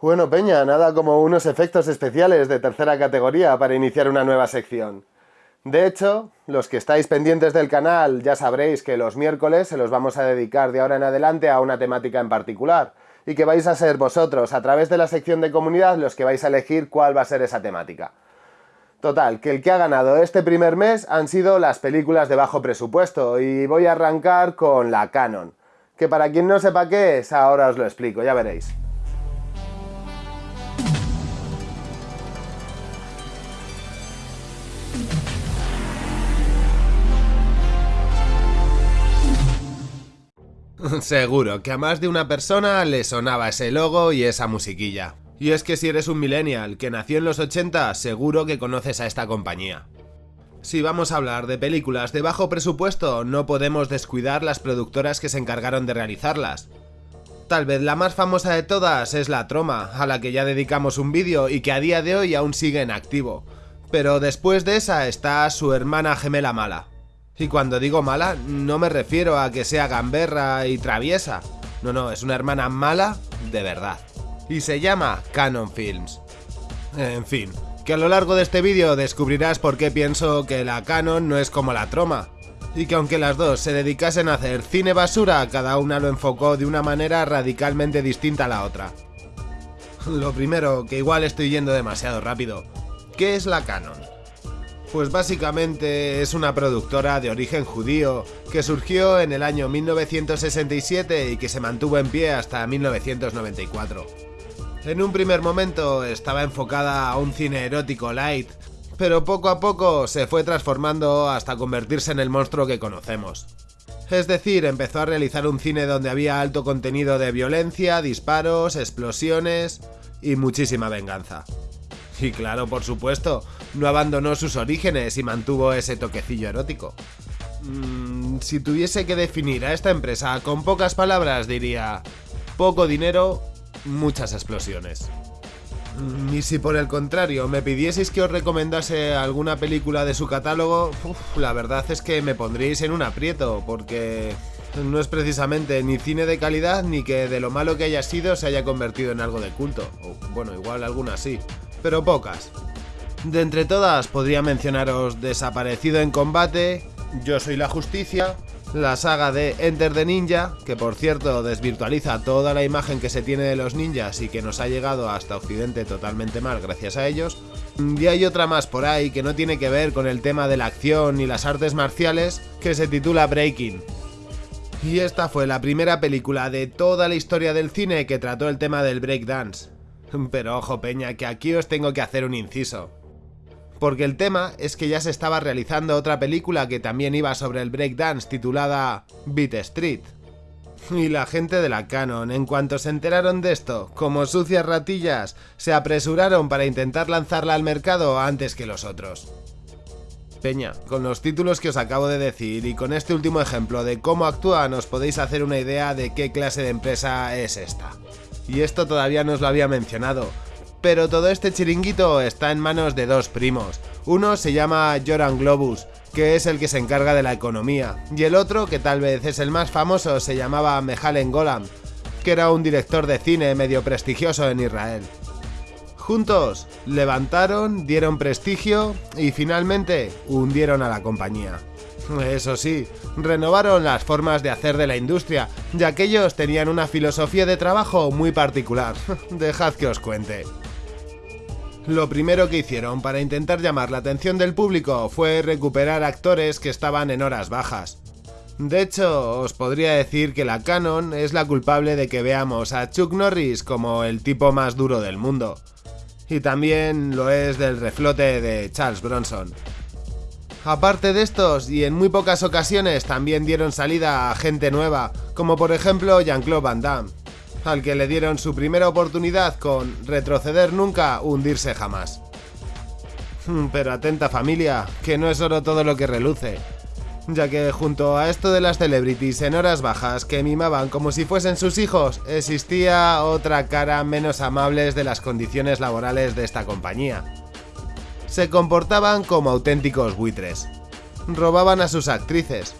Bueno, Peña, nada como unos efectos especiales de tercera categoría para iniciar una nueva sección. De hecho, los que estáis pendientes del canal ya sabréis que los miércoles se los vamos a dedicar de ahora en adelante a una temática en particular y que vais a ser vosotros, a través de la sección de comunidad, los que vais a elegir cuál va a ser esa temática. Total, que el que ha ganado este primer mes han sido las películas de bajo presupuesto y voy a arrancar con la Canon, que para quien no sepa qué es, ahora os lo explico, ya veréis. Seguro que a más de una persona le sonaba ese logo y esa musiquilla. Y es que si eres un millennial que nació en los 80, seguro que conoces a esta compañía. Si vamos a hablar de películas de bajo presupuesto, no podemos descuidar las productoras que se encargaron de realizarlas. Tal vez la más famosa de todas es La Troma, a la que ya dedicamos un vídeo y que a día de hoy aún sigue en activo. Pero después de esa está su hermana gemela mala. Y cuando digo mala, no me refiero a que sea gamberra y traviesa. No, no, es una hermana mala de verdad. Y se llama Canon Films. En fin, que a lo largo de este vídeo descubrirás por qué pienso que la Canon no es como la Troma. Y que aunque las dos se dedicasen a hacer cine basura, cada una lo enfocó de una manera radicalmente distinta a la otra. Lo primero, que igual estoy yendo demasiado rápido. ¿Qué es la Canon? Pues básicamente es una productora de origen judío que surgió en el año 1967 y que se mantuvo en pie hasta 1994. En un primer momento estaba enfocada a un cine erótico light, pero poco a poco se fue transformando hasta convertirse en el monstruo que conocemos. Es decir, empezó a realizar un cine donde había alto contenido de violencia, disparos, explosiones y muchísima venganza. Y claro, por supuesto, no abandonó sus orígenes y mantuvo ese toquecillo erótico. Mm, si tuviese que definir a esta empresa con pocas palabras diría poco dinero, muchas explosiones. Y si por el contrario me pidieseis que os recomendase alguna película de su catálogo, la verdad es que me pondríais en un aprieto, porque no es precisamente ni cine de calidad ni que de lo malo que haya sido se haya convertido en algo de culto. O, bueno, igual algunas sí, pero pocas. De entre todas podría mencionaros Desaparecido en combate, Yo soy la justicia, la saga de Enter the Ninja, que por cierto desvirtualiza toda la imagen que se tiene de los ninjas y que nos ha llegado hasta Occidente totalmente mal gracias a ellos. Y hay otra más por ahí que no tiene que ver con el tema de la acción ni las artes marciales, que se titula Breaking. Y esta fue la primera película de toda la historia del cine que trató el tema del breakdance. Pero ojo peña, que aquí os tengo que hacer un inciso porque el tema es que ya se estaba realizando otra película que también iba sobre el breakdance titulada Beat Street. Y la gente de la Canon, en cuanto se enteraron de esto, como sucias ratillas, se apresuraron para intentar lanzarla al mercado antes que los otros. Peña, con los títulos que os acabo de decir y con este último ejemplo de cómo actúan os podéis hacer una idea de qué clase de empresa es esta. Y esto todavía no os lo había mencionado, pero todo este chiringuito está en manos de dos primos. Uno se llama Joran Globus, que es el que se encarga de la economía, y el otro, que tal vez es el más famoso, se llamaba Mehalen Golan, que era un director de cine medio prestigioso en Israel. Juntos levantaron, dieron prestigio y finalmente hundieron a la compañía. Eso sí, renovaron las formas de hacer de la industria, ya que ellos tenían una filosofía de trabajo muy particular. Dejad que os cuente. Lo primero que hicieron para intentar llamar la atención del público fue recuperar actores que estaban en horas bajas. De hecho, os podría decir que la Canon es la culpable de que veamos a Chuck Norris como el tipo más duro del mundo. Y también lo es del reflote de Charles Bronson. Aparte de estos, y en muy pocas ocasiones también dieron salida a gente nueva, como por ejemplo Jean-Claude Van Damme al que le dieron su primera oportunidad con retroceder nunca, hundirse jamás. Hmm, pero atenta familia, que no es oro todo lo que reluce, ya que junto a esto de las celebrities en horas bajas que mimaban como si fuesen sus hijos, existía otra cara menos amables de las condiciones laborales de esta compañía. Se comportaban como auténticos buitres. Robaban a sus actrices,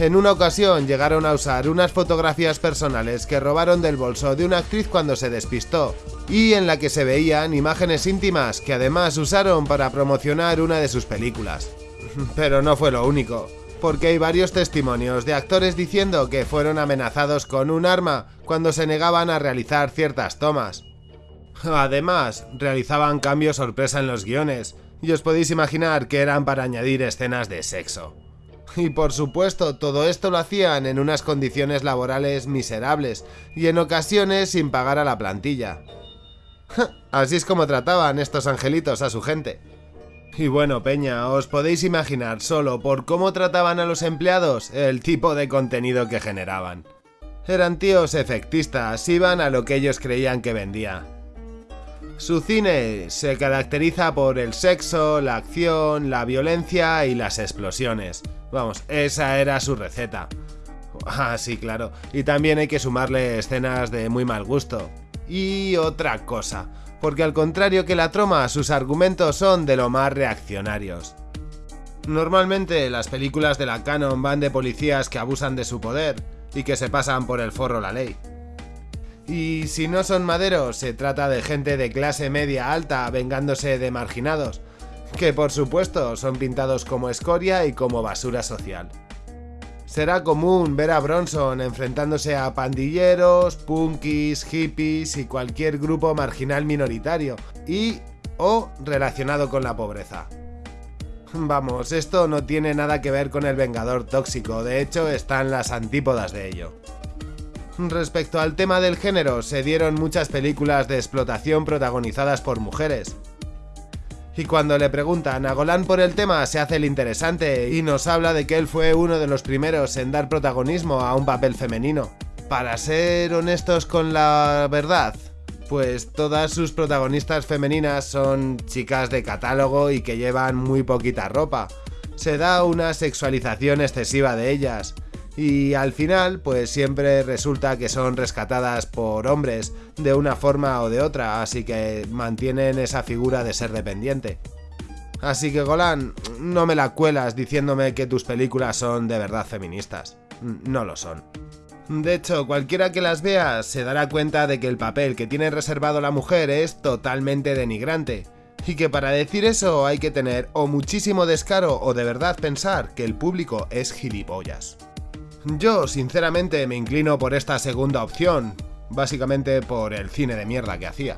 En una ocasión llegaron a usar unas fotografías personales que robaron del bolso de una actriz cuando se despistó, y en la que se veían imágenes íntimas que además usaron para promocionar una de sus películas. Pero no fue lo único, porque hay varios testimonios de actores diciendo que fueron amenazados con un arma cuando se negaban a realizar ciertas tomas. Además, realizaban cambios sorpresa en los guiones, y os podéis imaginar que eran para añadir escenas de sexo. Y por supuesto, todo esto lo hacían en unas condiciones laborales miserables y en ocasiones sin pagar a la plantilla. Así es como trataban estos angelitos a su gente. Y bueno, Peña, os podéis imaginar solo por cómo trataban a los empleados el tipo de contenido que generaban. Eran tíos efectistas, iban a lo que ellos creían que vendía. Su cine se caracteriza por el sexo, la acción, la violencia y las explosiones. Vamos, esa era su receta. Ah, sí, claro. Y también hay que sumarle escenas de muy mal gusto. Y otra cosa, porque al contrario que la troma, sus argumentos son de lo más reaccionarios. Normalmente las películas de la canon van de policías que abusan de su poder y que se pasan por el forro la ley. Y si no son maderos, se trata de gente de clase media alta vengándose de marginados, que por supuesto son pintados como escoria y como basura social. Será común ver a Bronson enfrentándose a pandilleros, punkis, hippies y cualquier grupo marginal minoritario, y o relacionado con la pobreza. Vamos, esto no tiene nada que ver con el Vengador tóxico, de hecho están las antípodas de ello. Respecto al tema del género, se dieron muchas películas de explotación protagonizadas por mujeres. Y cuando le preguntan a Golan por el tema, se hace el interesante y nos habla de que él fue uno de los primeros en dar protagonismo a un papel femenino. Para ser honestos con la verdad, pues todas sus protagonistas femeninas son chicas de catálogo y que llevan muy poquita ropa. Se da una sexualización excesiva de ellas y al final pues siempre resulta que son rescatadas por hombres de una forma o de otra, así que mantienen esa figura de ser dependiente. Así que Golan, no me la cuelas diciéndome que tus películas son de verdad feministas. No lo son. De hecho, cualquiera que las vea se dará cuenta de que el papel que tiene reservado la mujer es totalmente denigrante, y que para decir eso hay que tener o muchísimo descaro o de verdad pensar que el público es gilipollas. Yo, sinceramente, me inclino por esta segunda opción, básicamente por el cine de mierda que hacía.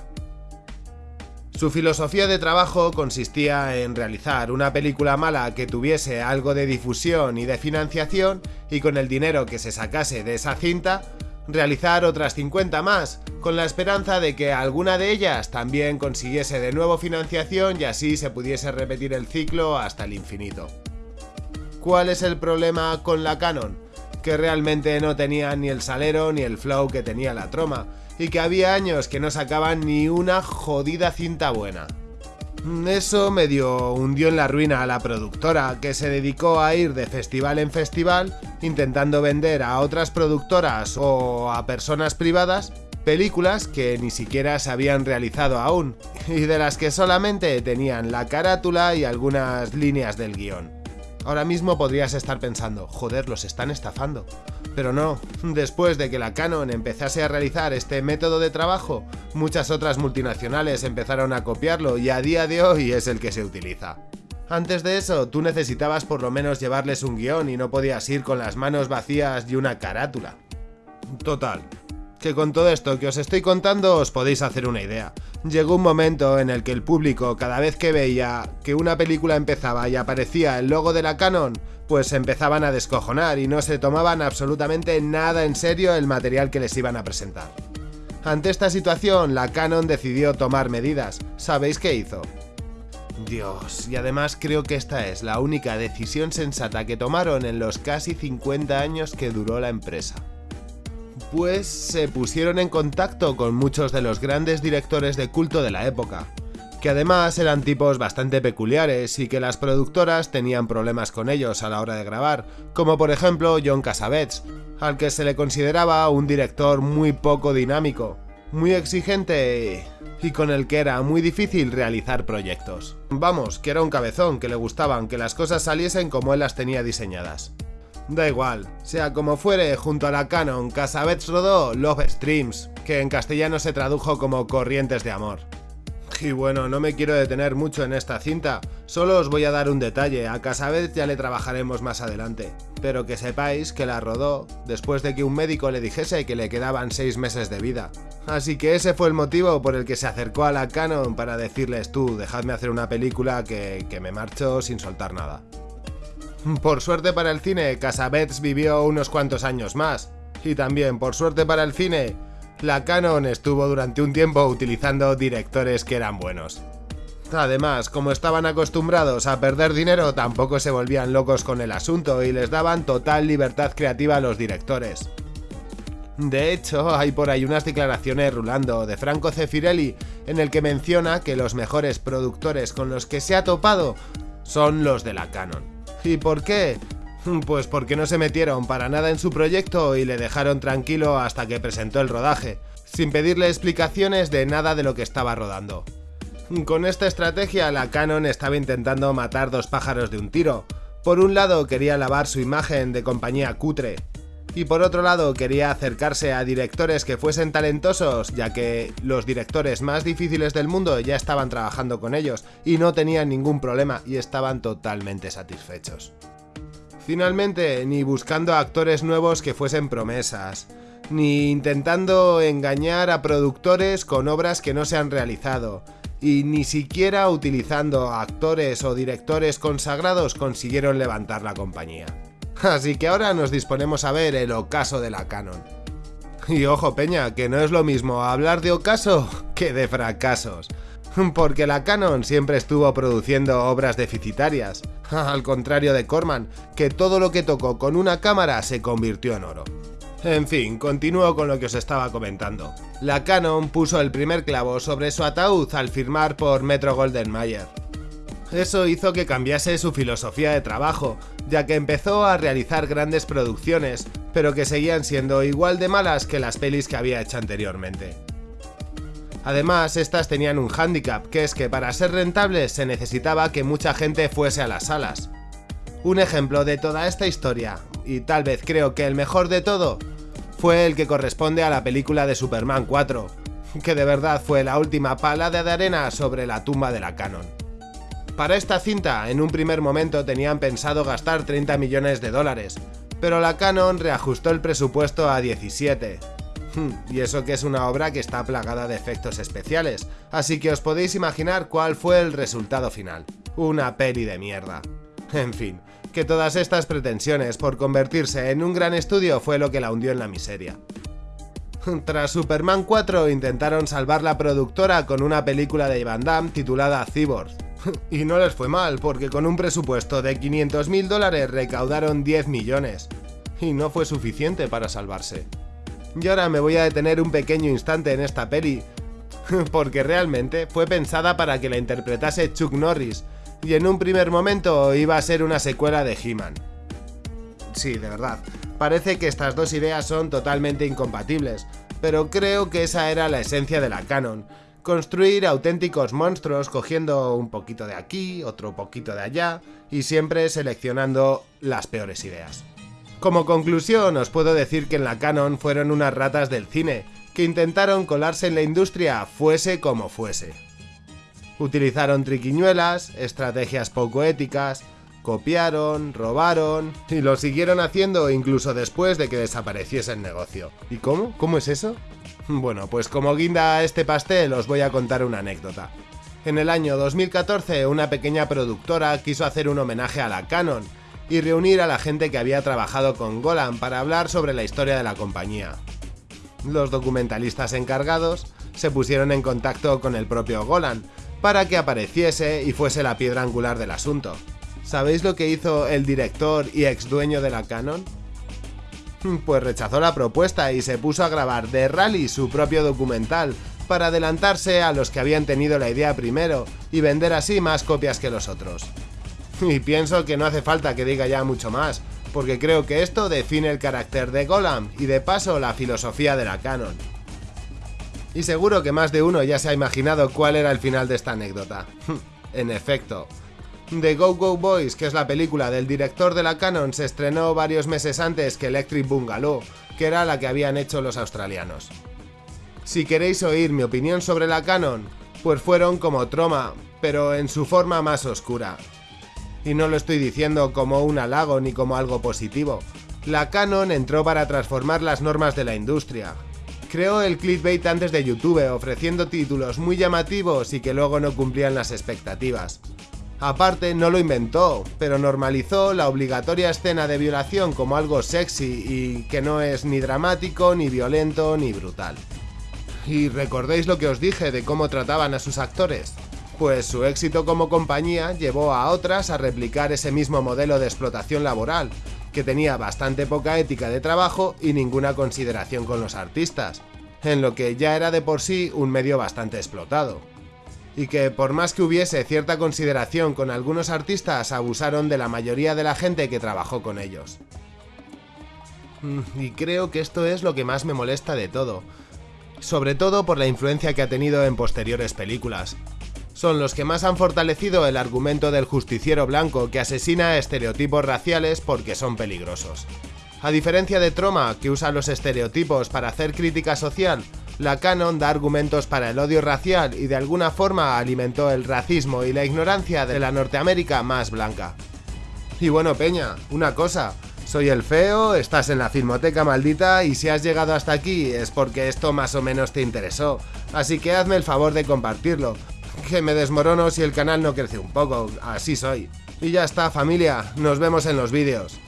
Su filosofía de trabajo consistía en realizar una película mala que tuviese algo de difusión y de financiación y con el dinero que se sacase de esa cinta, realizar otras 50 más, con la esperanza de que alguna de ellas también consiguiese de nuevo financiación y así se pudiese repetir el ciclo hasta el infinito. ¿Cuál es el problema con la Canon? Que realmente no tenía ni el salero ni el flow que tenía la troma, y que había años que no sacaban ni una jodida cinta buena. Eso medio hundió en la ruina a la productora, que se dedicó a ir de festival en festival intentando vender a otras productoras o a personas privadas películas que ni siquiera se habían realizado aún, y de las que solamente tenían la carátula y algunas líneas del guion. Ahora mismo podrías estar pensando, joder, los están estafando. Pero no, después de que la Canon empezase a realizar este método de trabajo, muchas otras multinacionales empezaron a copiarlo y a día de hoy es el que se utiliza. Antes de eso, tú necesitabas por lo menos llevarles un guion y no podías ir con las manos vacías y una carátula. Total, que con todo esto que os estoy contando os podéis hacer una idea. Llegó un momento en el que el público cada vez que veía que una película empezaba y aparecía el logo de la Canon, pues empezaban a descojonar y no se tomaban absolutamente nada en serio el material que les iban a presentar. Ante esta situación, la Canon decidió tomar medidas. ¿Sabéis qué hizo? Dios, y además creo que esta es la única decisión sensata que tomaron en los casi 50 años que duró la empresa pues se pusieron en contacto con muchos de los grandes directores de culto de la época, que además eran tipos bastante peculiares y que las productoras tenían problemas con ellos a la hora de grabar, como por ejemplo John Cassavetes, al que se le consideraba un director muy poco dinámico, muy exigente y con el que era muy difícil realizar proyectos. Vamos, que era un cabezón, que le gustaban que las cosas saliesen como él las tenía diseñadas. Da igual, sea como fuere, junto a la Canon, Casabets rodó Love Streams, que en castellano se tradujo como Corrientes de Amor. Y bueno, no me quiero detener mucho en esta cinta, solo os voy a dar un detalle, a Casabets ya le trabajaremos más adelante, pero que sepáis que la rodó después de que un médico le dijese que le quedaban 6 meses de vida. Así que ese fue el motivo por el que se acercó a la Canon para decirles tú, dejadme hacer una película que, que me marcho sin soltar nada. Por suerte para el cine, Casabets vivió unos cuantos años más. Y también, por suerte para el cine, la Canon estuvo durante un tiempo utilizando directores que eran buenos. Además, como estaban acostumbrados a perder dinero, tampoco se volvían locos con el asunto y les daban total libertad creativa a los directores. De hecho, hay por ahí unas declaraciones rulando de Franco Cefirelli en el que menciona que los mejores productores con los que se ha topado son los de la Canon. ¿Y por qué? Pues porque no se metieron para nada en su proyecto y le dejaron tranquilo hasta que presentó el rodaje, sin pedirle explicaciones de nada de lo que estaba rodando. Con esta estrategia, la Canon estaba intentando matar dos pájaros de un tiro. Por un lado quería lavar su imagen de compañía cutre, y por otro lado quería acercarse a directores que fuesen talentosos, ya que los directores más difíciles del mundo ya estaban trabajando con ellos y no tenían ningún problema y estaban totalmente satisfechos. Finalmente, ni buscando actores nuevos que fuesen promesas, ni intentando engañar a productores con obras que no se han realizado, y ni siquiera utilizando actores o directores consagrados consiguieron levantar la compañía. Así que ahora nos disponemos a ver el ocaso de la Canon. Y ojo Peña, que no es lo mismo hablar de ocaso que de fracasos. Porque la Canon siempre estuvo produciendo obras deficitarias, al contrario de Corman, que todo lo que tocó con una cámara se convirtió en oro. En fin, continúo con lo que os estaba comentando. La Canon puso el primer clavo sobre su ataúd al firmar por Metro Golden Mayer. Eso hizo que cambiase su filosofía de trabajo, ya que empezó a realizar grandes producciones, pero que seguían siendo igual de malas que las pelis que había hecho anteriormente. Además, estas tenían un hándicap, que es que para ser rentables se necesitaba que mucha gente fuese a las salas. Un ejemplo de toda esta historia, y tal vez creo que el mejor de todo, fue el que corresponde a la película de Superman 4, que de verdad fue la última palada de arena sobre la tumba de la Canon. Para esta cinta, en un primer momento tenían pensado gastar 30 millones de dólares, pero la Canon reajustó el presupuesto a 17, y eso que es una obra que está plagada de efectos especiales, así que os podéis imaginar cuál fue el resultado final. Una peli de mierda. En fin, que todas estas pretensiones por convertirse en un gran estudio fue lo que la hundió en la miseria. Tras Superman 4 intentaron salvar la productora con una película de Van Damme titulada Cyborg. Y no les fue mal, porque con un presupuesto de 500 mil dólares recaudaron 10 millones. Y no fue suficiente para salvarse. Y ahora me voy a detener un pequeño instante en esta peli, porque realmente fue pensada para que la interpretase Chuck Norris, y en un primer momento iba a ser una secuela de He-Man. Sí, de verdad, parece que estas dos ideas son totalmente incompatibles, pero creo que esa era la esencia de la canon, construir auténticos monstruos cogiendo un poquito de aquí, otro poquito de allá, y siempre seleccionando las peores ideas. Como conclusión, os puedo decir que en la Canon fueron unas ratas del cine, que intentaron colarse en la industria fuese como fuese. Utilizaron triquiñuelas, estrategias poco éticas, copiaron, robaron y lo siguieron haciendo incluso después de que desapareciese el negocio. ¿Y cómo? ¿Cómo es eso? Bueno, pues como guinda a este pastel os voy a contar una anécdota. En el año 2014 una pequeña productora quiso hacer un homenaje a la Canon y reunir a la gente que había trabajado con Golan para hablar sobre la historia de la compañía. Los documentalistas encargados se pusieron en contacto con el propio Golan para que apareciese y fuese la piedra angular del asunto. ¿Sabéis lo que hizo el director y ex dueño de la Canon? Pues rechazó la propuesta y se puso a grabar de Rally su propio documental para adelantarse a los que habían tenido la idea primero y vender así más copias que los otros. Y pienso que no hace falta que diga ya mucho más, porque creo que esto define el carácter de Golam y de paso la filosofía de la canon. Y seguro que más de uno ya se ha imaginado cuál era el final de esta anécdota. en efecto, The Go Go Boys, que es la película del director de la Canon, se estrenó varios meses antes que Electric Bungalow, que era la que habían hecho los australianos. Si queréis oír mi opinión sobre la Canon, pues fueron como Troma, pero en su forma más oscura. Y no lo estoy diciendo como un halago ni como algo positivo. La Canon entró para transformar las normas de la industria. Creó el clickbait antes de YouTube, ofreciendo títulos muy llamativos y que luego no cumplían las expectativas. Aparte, no lo inventó, pero normalizó la obligatoria escena de violación como algo sexy y que no es ni dramático, ni violento, ni brutal. ¿Y recordéis lo que os dije de cómo trataban a sus actores? Pues su éxito como compañía llevó a otras a replicar ese mismo modelo de explotación laboral, que tenía bastante poca ética de trabajo y ninguna consideración con los artistas, en lo que ya era de por sí un medio bastante explotado y que por más que hubiese cierta consideración con algunos artistas, abusaron de la mayoría de la gente que trabajó con ellos. Mm, y creo que esto es lo que más me molesta de todo, sobre todo por la influencia que ha tenido en posteriores películas. Son los que más han fortalecido el argumento del justiciero blanco que asesina estereotipos raciales porque son peligrosos. A diferencia de Troma, que usa los estereotipos para hacer crítica social, la Canon da argumentos para el odio racial y de alguna forma alimentó el racismo y la ignorancia de la Norteamérica más blanca. Y bueno, Peña, una cosa, soy el feo, estás en la filmoteca maldita y si has llegado hasta aquí es porque esto más o menos te interesó, así que hazme el favor de compartirlo, que me desmorono si el canal no crece un poco, así soy. Y ya está familia, nos vemos en los vídeos.